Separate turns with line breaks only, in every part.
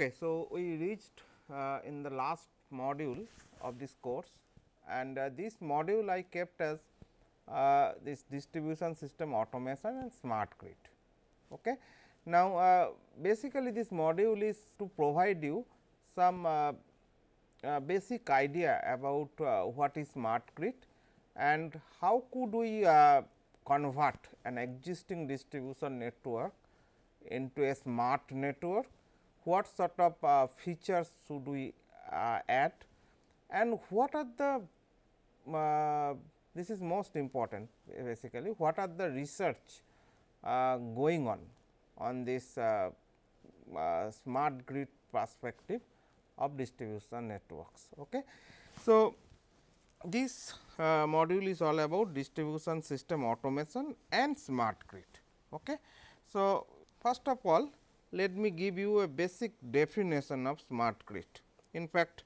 Okay, so we reached uh, in the last module of this course and uh, this module I kept as uh, this distribution system automation and smart grid. Okay. Now, uh, basically this module is to provide you some uh, uh, basic idea about what is smart grid and how could we convert an existing distribution network into a smart network, what sort of uh, features should we uh, add and what are the uh, this is most important basically what are the research uh, going on on this uh, uh, smart grid perspective of distribution networks. Okay. So, this module is all about distribution system automation and smart grid. Okay. So, first of all let me give you a basic definition of smart grid. In fact,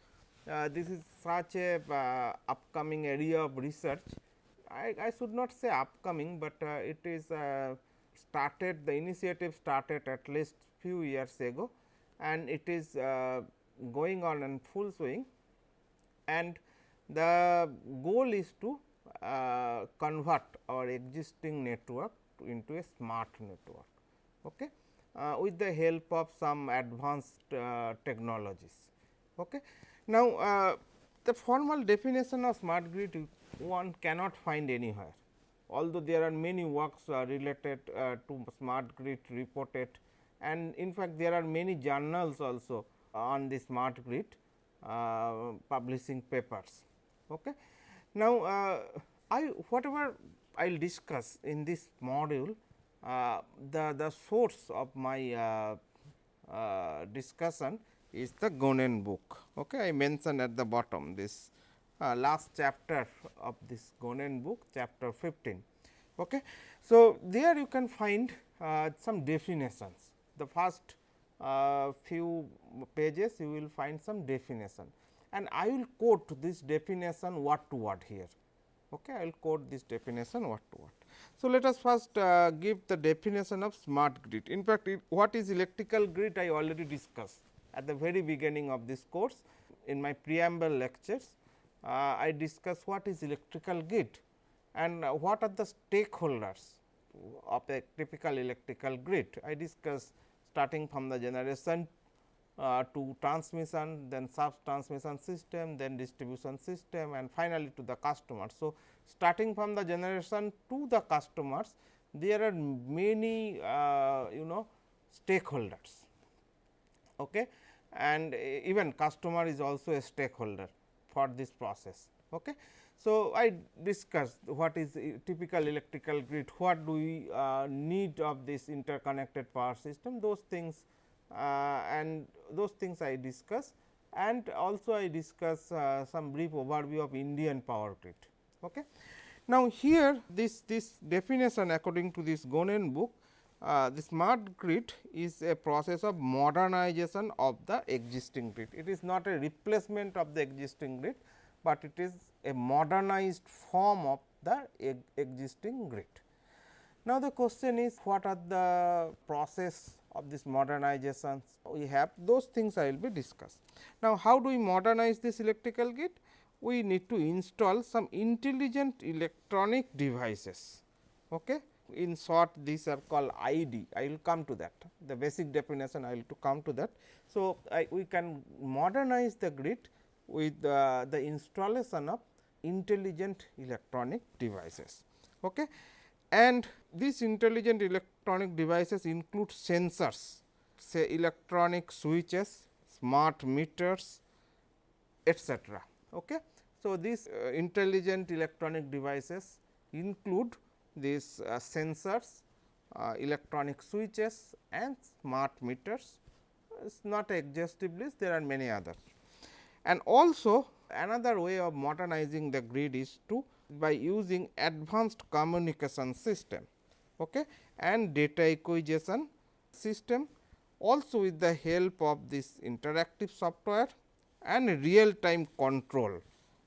uh, this is such a uh, upcoming area of research. I, I, should not say upcoming, but uh, it is uh, started the initiative started at least few years ago and it is uh, going on in full swing and the goal is to uh, convert our existing network into a smart network okay, with the help of some advanced technologies. Okay. Now, uh, the formal definition of smart grid one cannot find anywhere, although there are many works uh, related uh, to smart grid reported and in fact, there are many journals also on the smart grid uh, publishing papers. Okay. Now, uh, I whatever I will discuss in this module, uh, the, the source of my discussion is the Gonen book. Okay. I mentioned at the bottom this uh, last chapter of this Gonen book chapter 15. Okay. So, there you can find uh, some definitions the first uh, few pages you will find some definition and I will quote this definition word to word here. Okay. I will quote this definition word to word. So, let us first uh, give the definition of smart grid. In fact, it, what is electrical grid I already discussed at the very beginning of this course in my preamble lectures uh, I discuss what is electrical grid and uh, what are the stakeholders of a typical electrical grid. I discuss starting from the generation uh, to transmission, then sub transmission system, then distribution system and finally, to the customer. So, starting from the generation to the customers, there are many uh, you know stakeholders. Okay and even customer is also a stakeholder for this process. Okay. So, I discussed what is typical electrical grid, what do we uh, need of this interconnected power system, those things uh, and those things I discuss and also I discuss uh, some brief overview of Indian power grid. Okay. Now, here this, this definition according to this Gonen book uh, the smart grid is a process of modernization of the existing grid. It is not a replacement of the existing grid, but it is a modernized form of the existing grid. Now, the question is what are the process of this modernizations we have those things I will be discuss. Now, how do we modernize this electrical grid? We need to install some intelligent electronic devices. Okay in short these are called ID, I will come to that the basic definition I will to come to that. So, I, we can modernize the grid with uh, the installation of intelligent electronic devices. Okay. And these intelligent electronic devices include sensors say electronic switches, smart meters etcetera. Okay. So, these uh, intelligent electronic devices include these uh, sensors, uh, electronic switches and smart meters. It is not exhaustive list, there are many others. And also another way of modernizing the grid is to by using advanced communication system okay, and data acquisition system also with the help of this interactive software and real time control.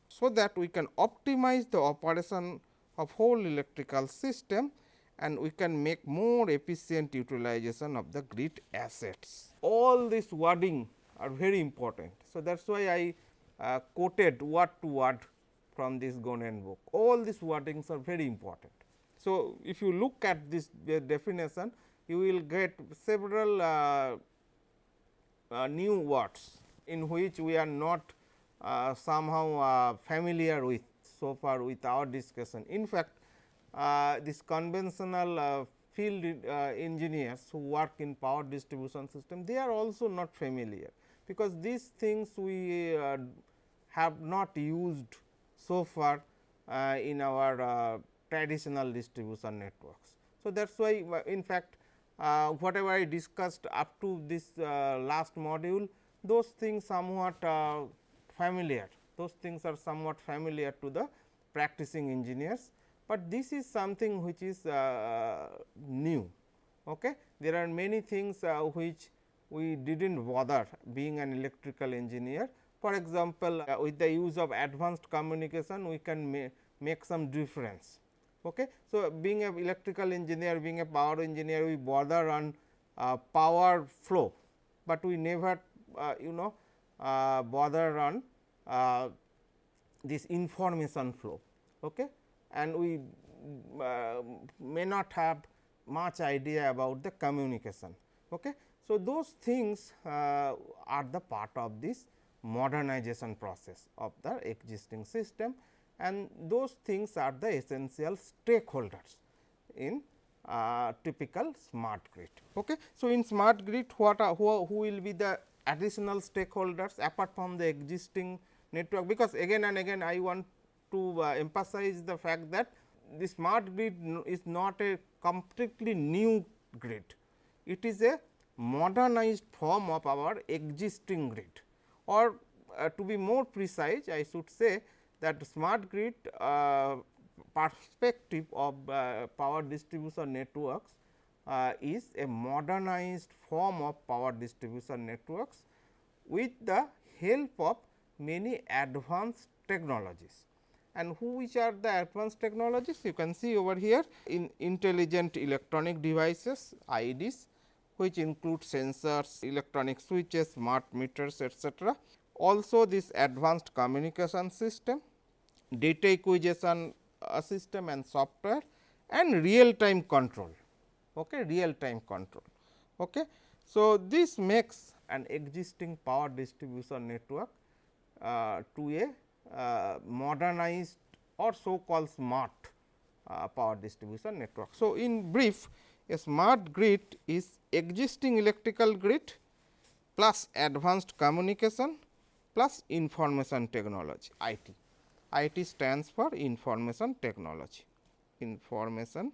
So, that we can optimize the operation of whole electrical system and we can make more efficient utilization of the grid assets. All this wording are very important. So, that is why I uh, quoted word to word from this Gonen book. All these wordings are very important. So, if you look at this definition, you will get several uh, uh, new words in which we are not uh, somehow uh, familiar with so far with our discussion. In fact, uh, this conventional uh, field engineers who work in power distribution system, they are also not familiar, because these things we have not used so far in our traditional distribution networks. So, that is why uh, in fact, uh, whatever I discussed up to this uh, last module, those things somewhat uh, familiar, those things are somewhat familiar to the practicing engineers, but this is something which is uh, new. Okay. There are many things uh, which we did not bother being an electrical engineer. For example, with the use of advanced communication, we can ma make some difference Okay. So, being a electrical engineer, being a power engineer, we bother on uh, power flow, but we never uh, you know uh, bother on uh, this information flow okay? and we uh, may not have much idea about the communication. Okay? So, those things uh, are the part of this modernization process of the existing system and those things are the essential stakeholders in uh, typical smart grid. Okay. So, in smart grid what are, who, who will be the additional stakeholders apart from the existing network, because again and again I want to uh, emphasize the fact that the smart grid is not a completely new grid. It is a modernized form of our existing grid or uh, to be more precise I should say that smart grid uh, perspective of uh, power distribution networks uh, is a modernized form of power distribution networks with the help of many advanced technologies. And who which are the advanced technologies? You can see over here in intelligent electronic devices IEDs which include sensors, electronic switches, smart meters etcetera also this advanced communication system, data acquisition uh, system and software and real time control, okay, real time control. Okay. So, this makes an existing power distribution network uh, to a uh, modernized or so called smart uh, power distribution network. So, in brief a smart grid is existing electrical grid plus advanced communication plus information technology IT. IT stands for information technology, information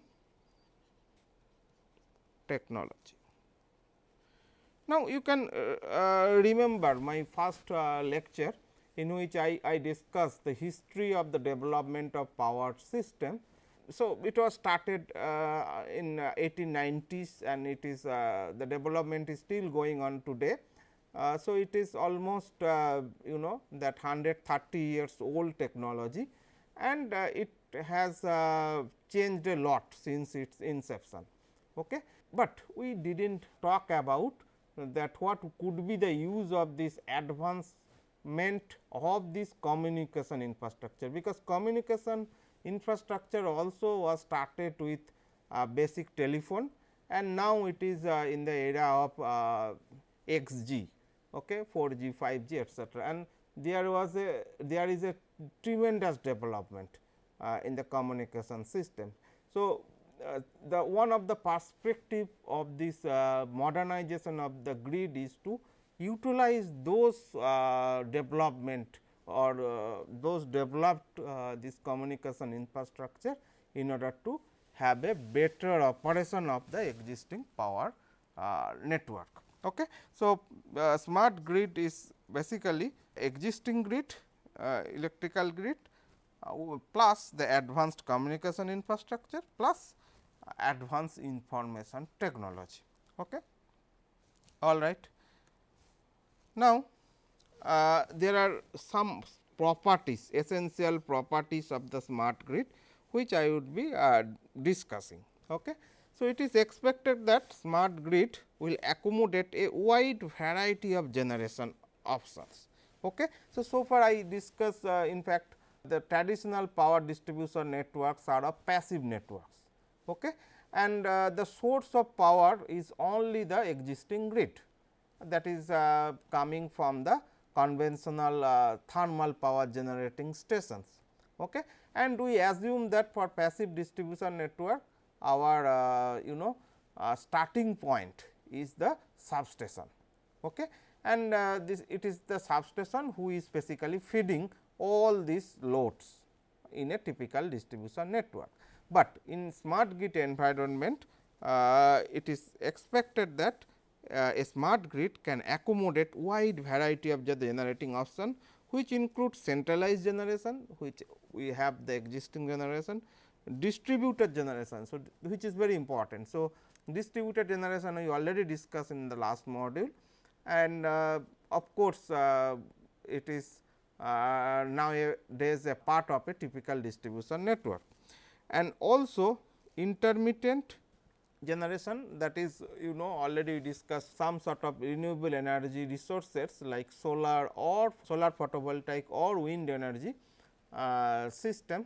technology. Now, you can uh, uh, remember my first uh, lecture in which I, I discussed the history of the development of power system. So, it was started uh, in 1890s and it is uh, the development is still going on today. Uh, so, it is almost you know that 130 years old technology and it has changed a lot since its inception. Okay. But we did not talk about that what could be the use of this advancement of this communication infrastructure, because communication infrastructure also was started with basic telephone and now it is uh, in the era of uh, XG okay, 4G, 5G etcetera. And there was a there is a tremendous development uh, in the communication system. So, the one of the perspective of this uh, modernization of the grid is to utilize those uh, development or uh, those developed uh, this communication infrastructure in order to have a better operation of the existing power network. Okay. So, uh, smart grid is basically existing grid uh, electrical grid uh, plus the advanced communication infrastructure plus advanced information technology. Okay. All right. Now, uh, there are some properties essential properties of the smart grid which I would be uh, discussing. Okay. So, it is expected that smart grid will accommodate a wide variety of generation options. Okay. So, so far I discussed uh, in fact the traditional power distribution networks are of passive networks okay. and uh, the source of power is only the existing grid that is uh, coming from the conventional uh, thermal power generating stations. Okay. And we assume that for passive distribution network our uh, you know uh, starting point is the substation. Okay. And uh, this it is the substation who is basically feeding all these loads in a typical distribution network. But in smart grid environment uh, it is expected that uh, a smart grid can accommodate wide variety of the generating option which includes centralized generation which we have the existing generation distributed generation. So, which is very important. So, distributed generation we already discussed in the last module and uh, of course, uh, it is uh, nowadays a part of a typical distribution network and also intermittent generation that is you know already discussed some sort of renewable energy resources like solar or solar photovoltaic or wind energy uh, system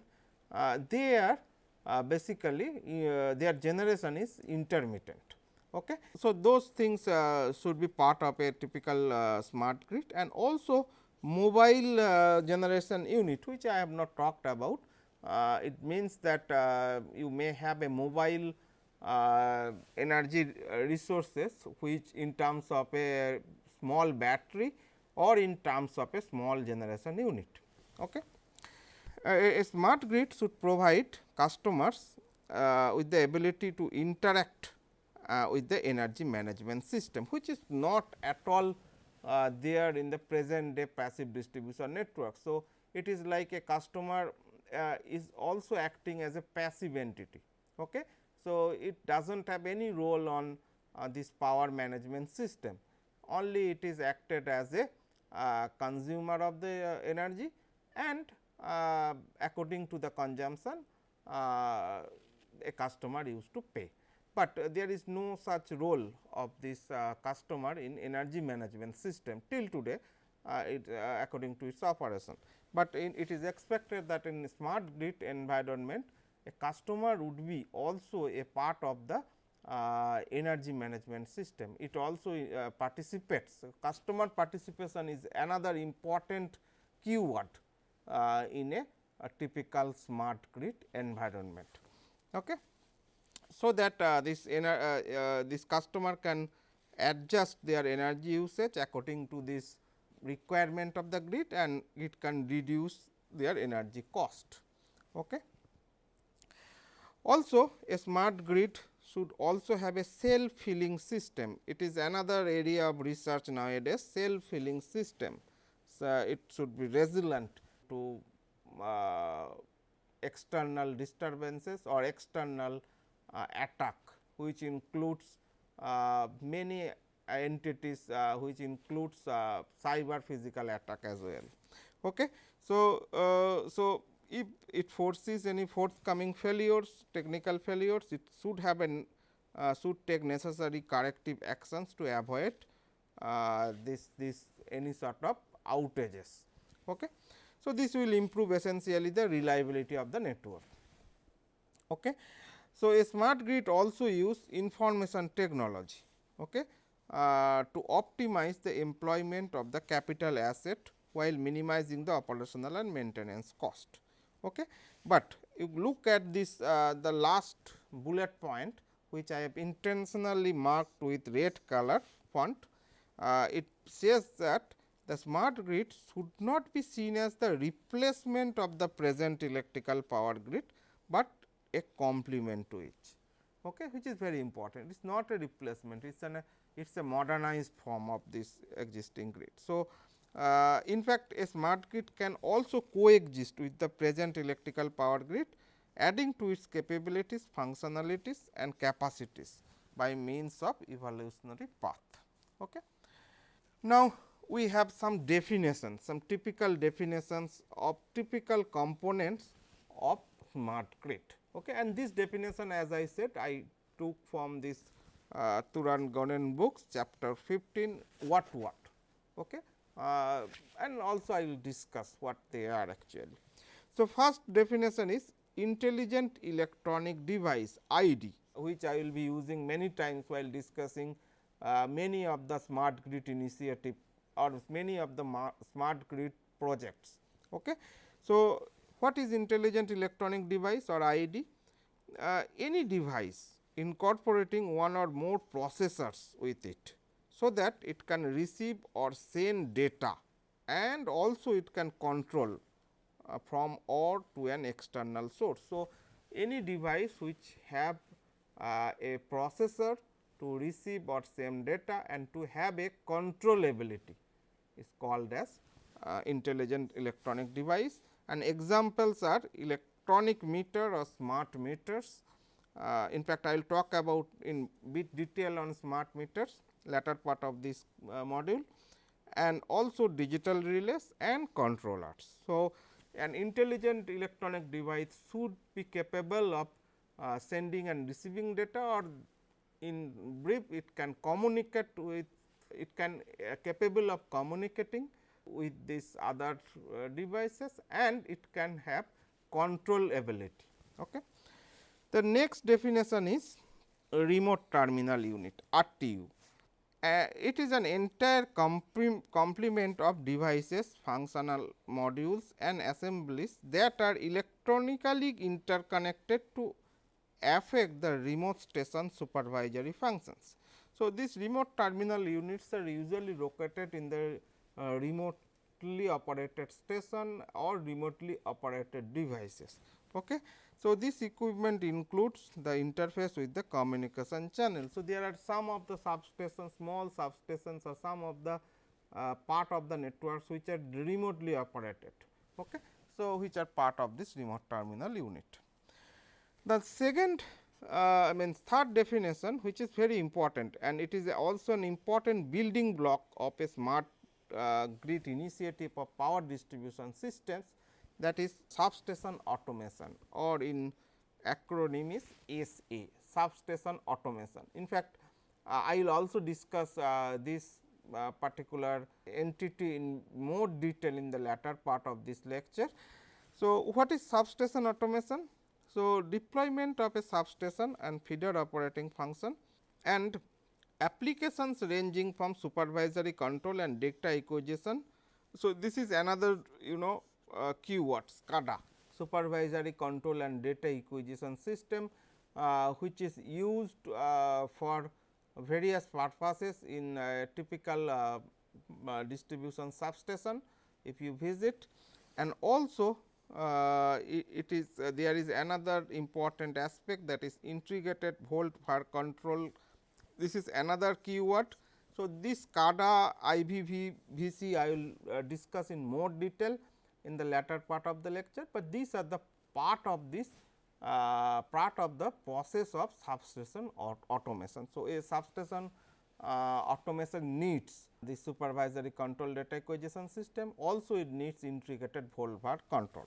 uh, they are uh, basically uh, their generation is intermittent. Okay. So, those things uh, should be part of a typical uh, smart grid and also mobile generation unit which I have not talked about. It means that you may have a mobile uh, energy resources which in terms of a small battery or in terms of a small generation unit. Okay. A, a smart grid should provide customers uh, with the ability to interact uh, with the energy management system, which is not at all uh, there in the present day passive distribution network. So, it is like a customer uh, is also acting as a passive entity. Okay. So, it does not have any role on uh, this power management system, only it is acted as a uh, consumer of the uh, energy and uh, according to the consumption uh, a customer used to pay. But there is no such role of this customer in energy management system till today it, according to its operation. But it is expected that in smart grid environment a customer would be also a part of the uh, energy management system. It also uh, participates, customer participation is another important keyword uh, in a, a, typical smart grid environment. Okay. So, that uh, this, uh, uh, this customer can adjust their energy usage according to this requirement of the grid and it can reduce their energy cost. Okay. Also a smart grid should also have a self healing system. It is another area of research nowadays self healing system. So, it should be resilient to uh, external disturbances or external uh, attack which includes uh, many entities uh, which includes uh, cyber physical attack as well. Okay. So, uh, so if it foresees any forthcoming failures, technical failures, it should have an uh, should take necessary corrective actions to avoid uh, this this any sort of outages. Okay. So, this will improve essentially the reliability of the network. Okay. So, a smart grid also use information technology okay, uh, to optimize the employment of the capital asset while minimizing the operational and maintenance cost. Okay. But you look at this uh, the last bullet point which I have intentionally marked with red color font. Uh, it says that the smart grid should not be seen as the replacement of the present electrical power grid, but a complement to it, okay, which is very important. It is not a replacement, it is an it is a modernized form of this existing grid. So, uh, in fact, a smart grid can also coexist with the present electrical power grid adding to its capabilities, functionalities and capacities by means of evolutionary path. Okay. Now, we have some definitions, some typical definitions of typical components of smart grid. Okay. And this definition as I said I took from this uh, Turan Gonen books chapter 15 what what. Okay. Uh, and also I will discuss what they are actually. So, first definition is intelligent electronic device ID which I will be using many times while discussing uh, many of the smart grid initiative or many of the smart grid projects. Okay. So, what is intelligent electronic device or ID? Uh, any device incorporating one or more processors with it. So, that it can receive or send data and also it can control uh, from or to an external source. So, any device which have uh, a processor to receive or send data and to have a controllability is called as uh, intelligent electronic device and examples are electronic meter or smart meters. Uh, in fact, I will talk about in bit detail on smart meters latter part of this uh, module and also digital relays and controllers. So, an intelligent electronic device should be capable of uh, sending and receiving data or in brief it can communicate with it can uh, capable of communicating with these other uh, devices and it can have control ability. Okay. The next definition is remote terminal unit RTU. Uh, it is an entire complement of devices, functional modules and assemblies that are electronically interconnected to affect the remote station supervisory functions. So, these remote terminal units are usually located in the uh, remotely operated station or remotely operated devices. Okay. So, this equipment includes the interface with the communication channel. So, there are some of the substations, small substations or some of the uh, part of the networks which are remotely operated. Okay. So, which are part of this remote terminal unit. The second uh, I mean third definition which is very important and it is also an important building block of a smart uh, grid initiative of power distribution systems that is substation automation or in acronym is SA substation automation. In fact, uh, I will also discuss uh, this uh, particular entity in more detail in the latter part of this lecture. So, what is substation automation? So, deployment of a substation and feeder operating function and applications ranging from supervisory control and data acquisition. So, this is another you know uh, keyword SCADA supervisory control and data acquisition system uh, which is used uh, for various purposes in typical uh, uh, distribution substation if you visit. And also uh, it, it is there is another important aspect that is integrated volt var control. This is another keyword. So, this SCADA IVV VC I will discuss in more detail in the latter part of the lecture, but these are the part of this uh, part of the process of substation or automation. So, a substation uh, automation needs the supervisory control data acquisition system also it needs integrated volt var control.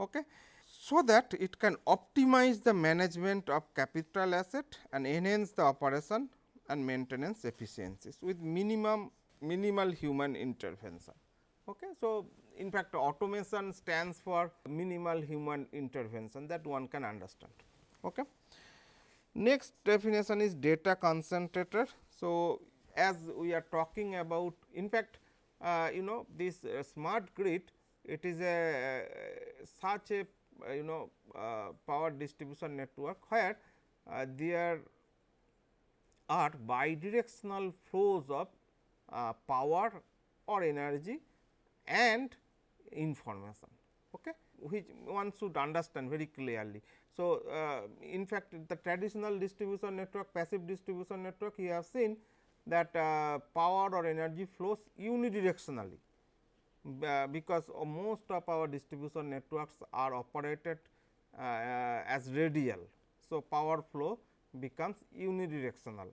Okay. So, that it can optimize the management of capital asset and enhance the operation and maintenance efficiencies with minimum minimal human intervention. Okay. So, in fact automation stands for minimal human intervention that one can understand. Okay. Next definition is data concentrator. So, as we are talking about in fact, uh, you know this uh, smart grid it is a uh, such a uh, you know uh, power distribution network where uh, there are bidirectional flows of power or energy and information okay, which one should understand very clearly. So, uh, in fact, the traditional distribution network passive distribution network you have seen that uh, power or energy flows unidirectionally, uh, because most of our distribution networks are operated uh, as radial. So, power flow becomes unidirectional.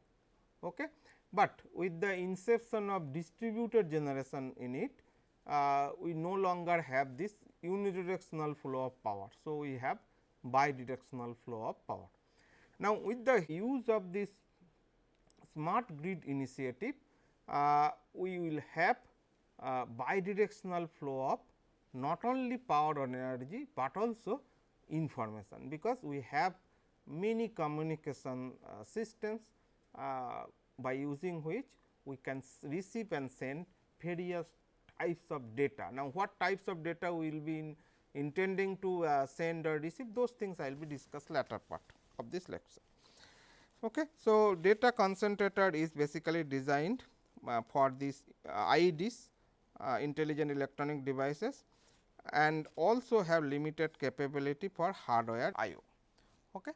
Okay. But with the inception of distributed generation in it, uh, we no longer have this unidirectional flow of power. So, we have bidirectional flow of power. Now, with the use of this smart grid initiative, uh, we will have uh, bidirectional flow of not only power and energy, but also information because we have many communication uh, systems uh, by using which we can receive and send various types of data. Now, what types of data we will be in intending to uh, send or receive those things I will be discuss later part of this lecture. Okay. So, data concentrator is basically designed uh, for these uh, IEDs uh, intelligent electronic devices and also have limited capability for hardware IO. Okay.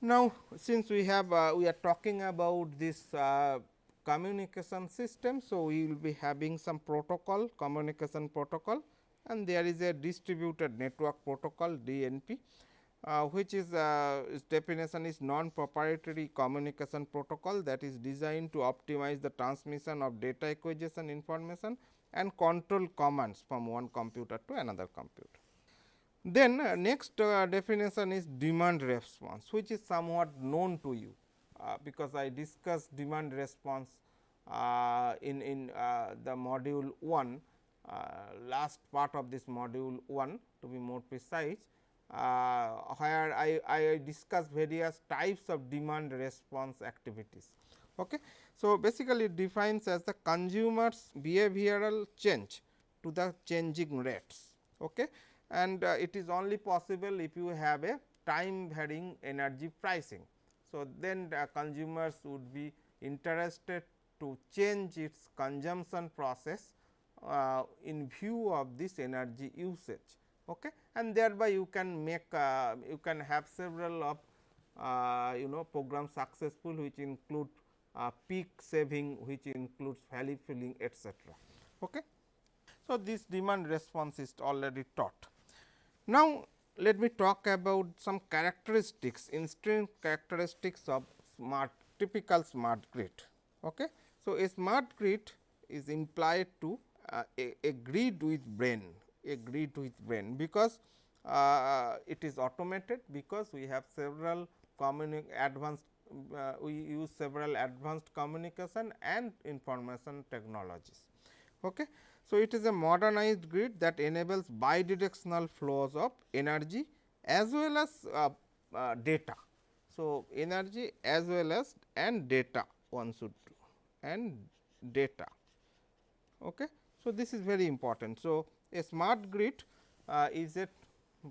Now, since we have uh, we are talking about this uh, communication system. So, we will be having some protocol communication protocol and there is a distributed network protocol DNP uh, which is uh, its definition is non proprietary communication protocol that is designed to optimize the transmission of data acquisition information and control commands from one computer to another computer. Then uh, next uh, definition is demand response which is somewhat known to you uh, because I discussed demand response uh, in, in uh, the module 1 uh, last part of this module 1 to be more precise where I, I discuss various types of demand response activities. Okay. So, basically it defines as the consumers behavioral change to the changing rates okay. and it is only possible if you have a time varying energy pricing. So, then the consumers would be interested to change its consumption process uh, in view of this energy usage okay. and thereby you can make uh, you can have several of uh, you know program successful which include uh, peak shaving which includes valley filling etc. Okay. So, this demand response is already taught. Now, let me talk about some characteristics instant characteristics of smart typical smart grid. Okay. So, a smart grid is implied to uh, a, a, grid with brain, a grid with brain because uh, it is automated because we have several advanced uh, we use several advanced communication and information technologies. Okay. So, it is a modernized grid that enables bidirectional flows of energy as well as uh, uh, data. So, energy as well as and data one should and data. Okay. So, this is very important. So, a smart grid uh, is a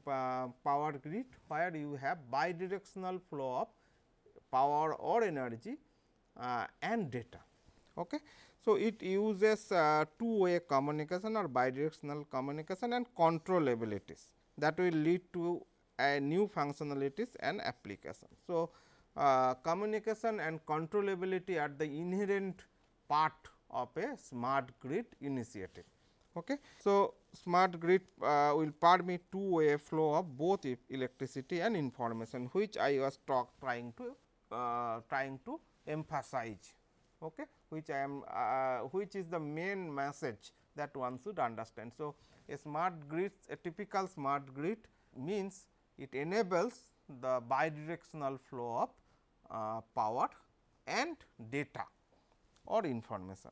uh, power grid where you have bidirectional flow of power or energy uh, and data. Okay. So, it uses uh, two way communication or bidirectional communication and control abilities that will lead to a new functionalities and application. So, uh, communication and controllability are the inherent part of a smart grid initiative. Okay. So, smart grid uh, will permit two way flow of both electricity and information which I was talk trying to uh, trying to emphasize okay, which I am uh, which is the main message that one should understand. So, a smart grid a typical smart grid means it enables the bidirectional flow of uh, power and data or information.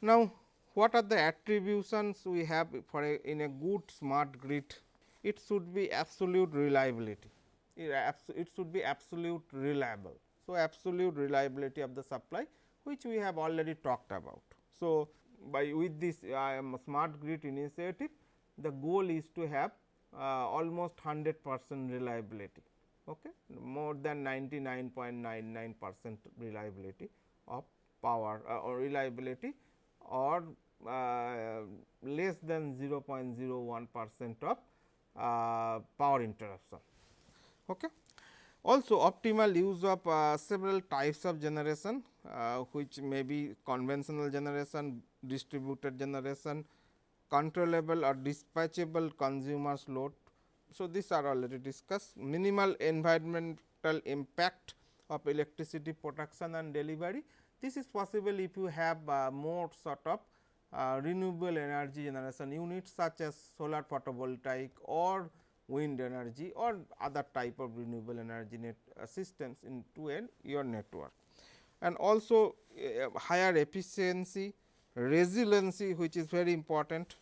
Now, what are the attributions we have for a, in a good smart grid? It should be absolute reliability, it should be absolute reliable. So, absolute reliability of the supply which we have already talked about. So, by with this uh, smart grid initiative the goal is to have uh, almost 100 percent reliability okay, more than 99.99 percent reliability of power uh, or reliability or uh, less than 0.01 percent of uh, power interruption. Okay. Also optimal use of uh, several types of generation which may be conventional generation, distributed generation, controllable or dispatchable consumers load. So, these are already discussed minimal environmental impact of electricity production and delivery. This is possible if you have uh, more sort of uh, renewable energy generation units such as solar photovoltaic or wind energy or other type of renewable energy net uh, systems into a your network. And also uh, higher efficiency, resiliency which is very important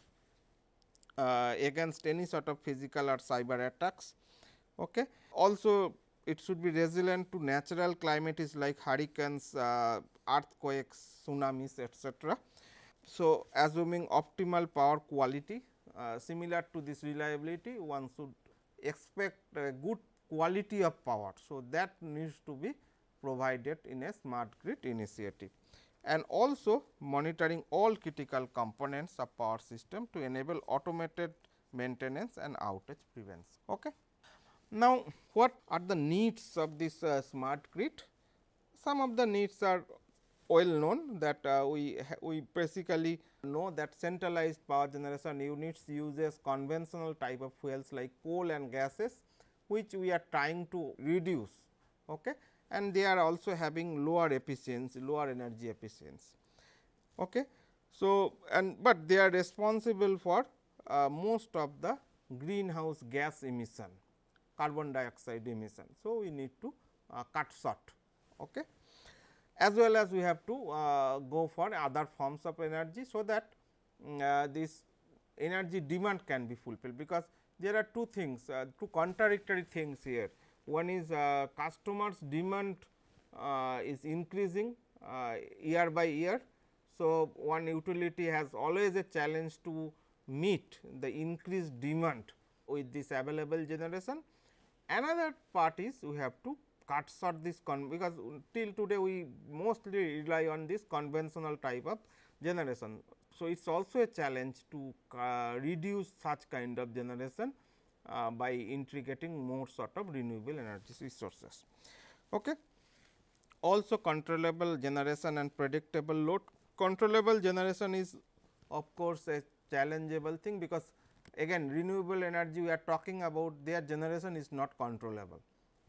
uh, against any sort of physical or cyber attacks. Okay. Also it should be resilient to natural climate is like hurricanes, uh, earthquakes, tsunamis etc. So, assuming optimal power quality uh, similar to this reliability one should expect good quality of power. So, that needs to be provided in a smart grid initiative and also monitoring all critical components of power system to enable automated maintenance and outage prevention. Okay. Now, what are the needs of this uh, smart grid? Some of the needs are well known that uh, we we basically know that centralized power generation units uses conventional type of fuels like coal and gases which we are trying to reduce okay and they are also having lower efficiency lower energy efficiency okay so and but they are responsible for uh, most of the greenhouse gas emission carbon dioxide emission. So, we need to uh, cut short okay. as well as we have to uh, go for other forms of energy. So, that um, uh, this energy demand can be fulfilled because there are two things uh, two contradictory things here. One is uh, customers demand uh, is increasing year by year. So, one utility has always a challenge to meet the increased demand with this available generation Another part is we have to cut short this because till today we mostly rely on this conventional type of generation. So, it is also a challenge to uh, reduce such kind of generation uh, by integrating more sort of renewable energy resources. Okay. Also controllable generation and predictable load. Controllable generation is of course, a challengeable thing because again renewable energy we are talking about their generation is not controllable.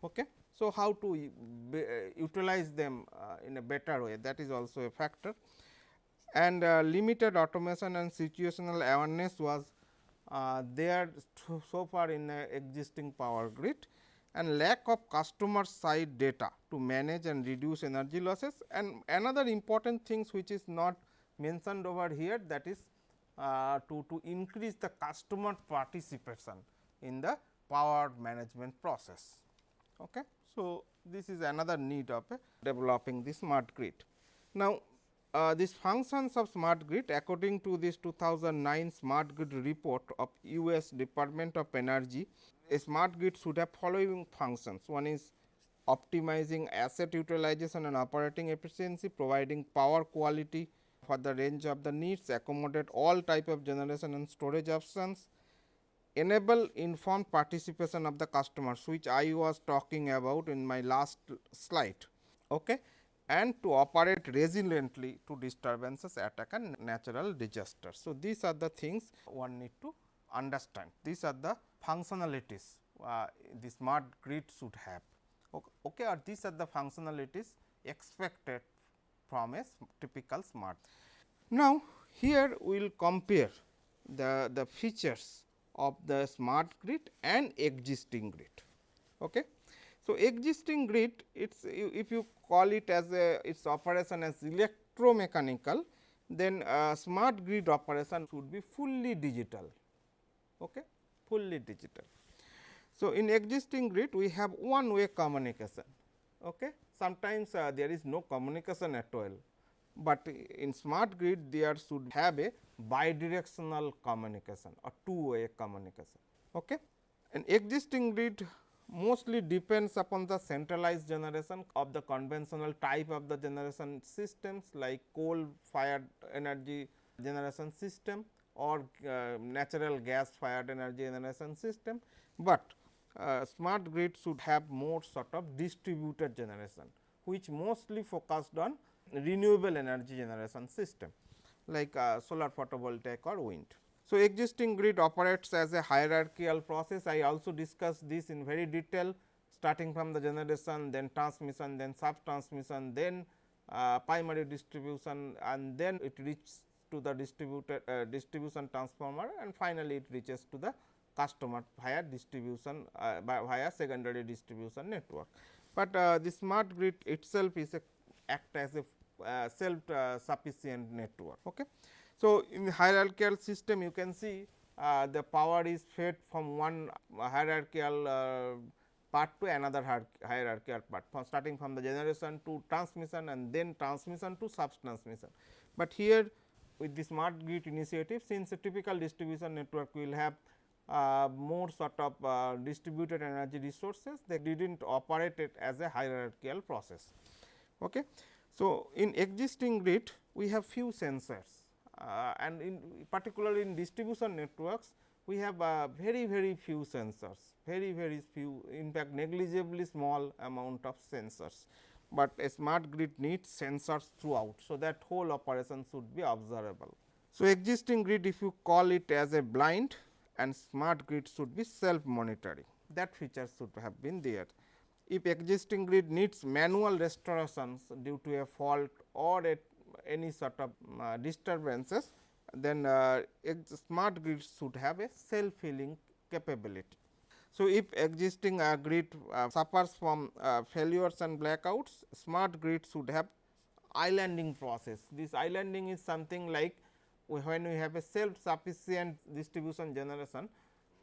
Okay. So, how to uh, utilize them uh, in a better way that is also a factor and uh, limited automation and situational awareness was uh, there so far in existing power grid and lack of customer side data to manage and reduce energy losses and another important things which is not mentioned over here that is uh, to, to increase the customer participation in the power management process. Okay. So, this is another need of developing the smart grid. Now, uh, these functions of smart grid according to this 2009 smart grid report of US Department of Energy, a smart grid should have following functions. One is optimizing asset utilization and operating efficiency, providing power quality for the range of the needs, accommodate all type of generation and storage options, enable informed participation of the customers which I was talking about in my last slide okay, and to operate resiliently to disturbances, attack and natural disasters. So, these are the things one need to understand. These are the functionalities uh, the smart grid should have okay, or these are the functionalities expected from a typical smart. Now, here we will compare the, the features of the smart grid and existing grid. Okay. So, existing grid it's if you call it as a its operation as electromechanical then smart grid operation should be fully digital. Okay? Fully digital. So in existing grid we have one way communication. Okay? Sometimes uh, there is no communication at all. But in smart grid there should have a bidirectional communication or two way communication. Okay. An existing grid mostly depends upon the centralized generation of the conventional type of the generation systems like coal fired energy generation system or uh, natural gas fired energy generation system, but uh, smart grid should have more sort of distributed generation which mostly focused on renewable energy generation system like uh, solar photovoltaic or wind. So, existing grid operates as a hierarchical process. I also discussed this in very detail starting from the generation, then transmission, then sub transmission, then uh, primary distribution and then it reaches to the distributed uh, distribution transformer and finally, it reaches to the customer via distribution uh, via secondary distribution network. But uh, the smart grid itself is a act as a uh, self uh, sufficient network. Okay. So, in hierarchical system you can see uh, the power is fed from one hierarchical uh, part to another hierarchical part from starting from the generation to transmission and then transmission to sub transmission. But here with the smart grid initiative since a typical distribution network will have uh, more sort of uh, distributed energy resources they did not operate it as a hierarchical process. Okay. So, in existing grid we have few sensors and in particularly in distribution networks we have uh, very very few sensors very very few in fact negligibly small amount of sensors, but a smart grid needs sensors throughout. So, that whole operation should be observable. So, existing grid if you call it as a blind and smart grid should be self monitoring that feature should have been there. If existing grid needs manual restorations due to a fault or a any sort of uh, disturbances, then uh, smart grid should have a self healing capability. So, if existing uh, grid uh, suffers from uh, failures and blackouts, smart grid should have islanding process. This islanding is something like when we have a self sufficient distribution generation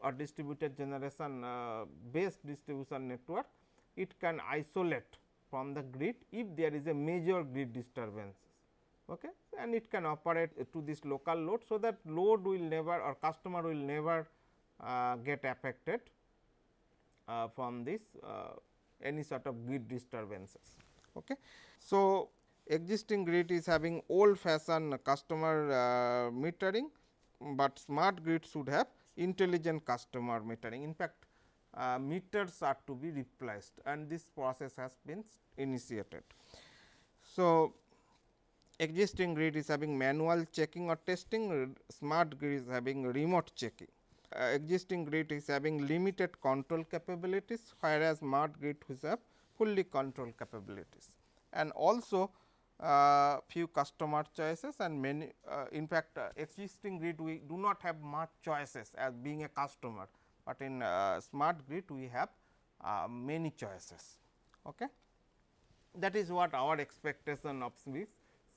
or distributed generation uh, based distribution network, it can isolate from the grid if there is a major grid disturbance okay, and it can operate to this local load. So, that load will never or customer will never uh, get affected uh, from this uh, any sort of grid disturbances. Okay. So, existing grid is having old fashion customer uh, metering, but smart grid should have intelligent customer metering. In fact, uh, meters are to be replaced and this process has been initiated. So, existing grid is having manual checking or testing, smart grid is having remote checking. Uh, existing grid is having limited control capabilities, whereas smart grid which have fully control capabilities. And also uh, few customer choices and many uh, in fact, uh, existing grid we do not have much choices as being a customer, but in uh, smart grid we have uh, many choices. Okay. That is what our expectation of this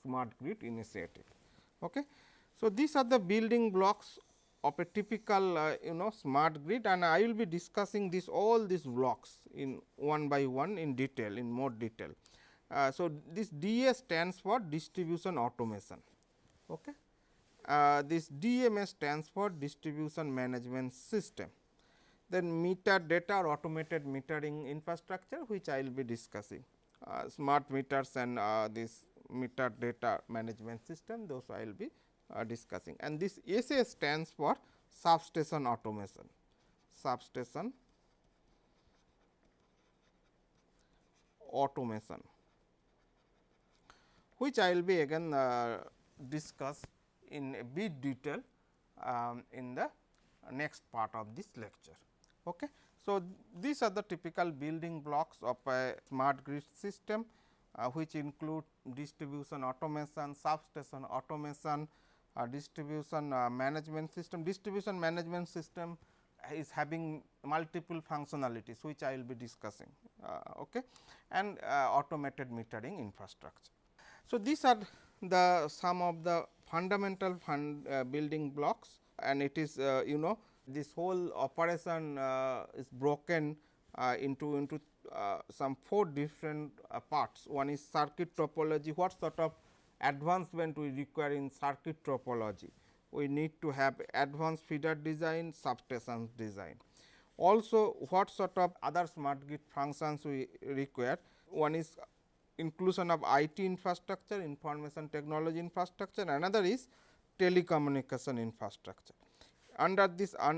smart grid initiative. Okay. So, these are the building blocks of a typical uh, you know smart grid and I will be discussing this all these blocks in one by one in detail in more detail. Uh, so, this DA stands for distribution automation. Okay. Uh, this DMS stands for distribution management system. Then meter data or automated metering infrastructure which I will be discussing uh, smart meters and uh, this meter data management system those I will be uh, discussing and this SA stands for substation automation substation automation which I will be again uh, discuss in a bit detail um, in the next part of this lecture. Okay. So, these are the typical building blocks of a smart grid system uh, which include distribution automation, substation automation, uh, distribution uh, management system. Distribution management system is having multiple functionalities which I will be discussing uh, okay, and uh, automated metering infrastructure. So, these are the some of the fundamental fund, uh, building blocks and it is you know this whole operation is broken into into uh, some four different uh, parts. One is circuit topology, what sort of advancement we require in circuit topology. We need to have advanced feeder design, substation design. Also, what sort of other smart grid functions we require? One is inclusion of IT infrastructure, information technology infrastructure, another is telecommunication infrastructure. Under this uh,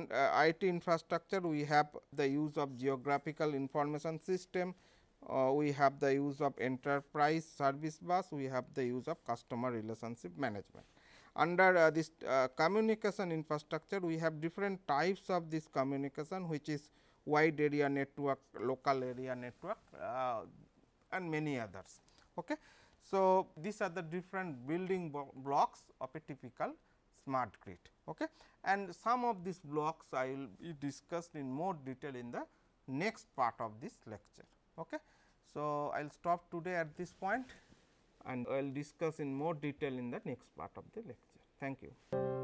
IT infrastructure, we have the use of geographical information system, uh, we have the use of enterprise service bus, we have the use of customer relationship management. Under uh, this uh, communication infrastructure, we have different types of this communication, which is wide area network, local area network uh, and many others. Okay. So, these are the different building blocks of a typical smart grid. Okay. And some of these blocks I will be discussed in more detail in the next part of this lecture. Okay. So, I will stop today at this point and I will discuss in more detail in the next part of the lecture. Thank you.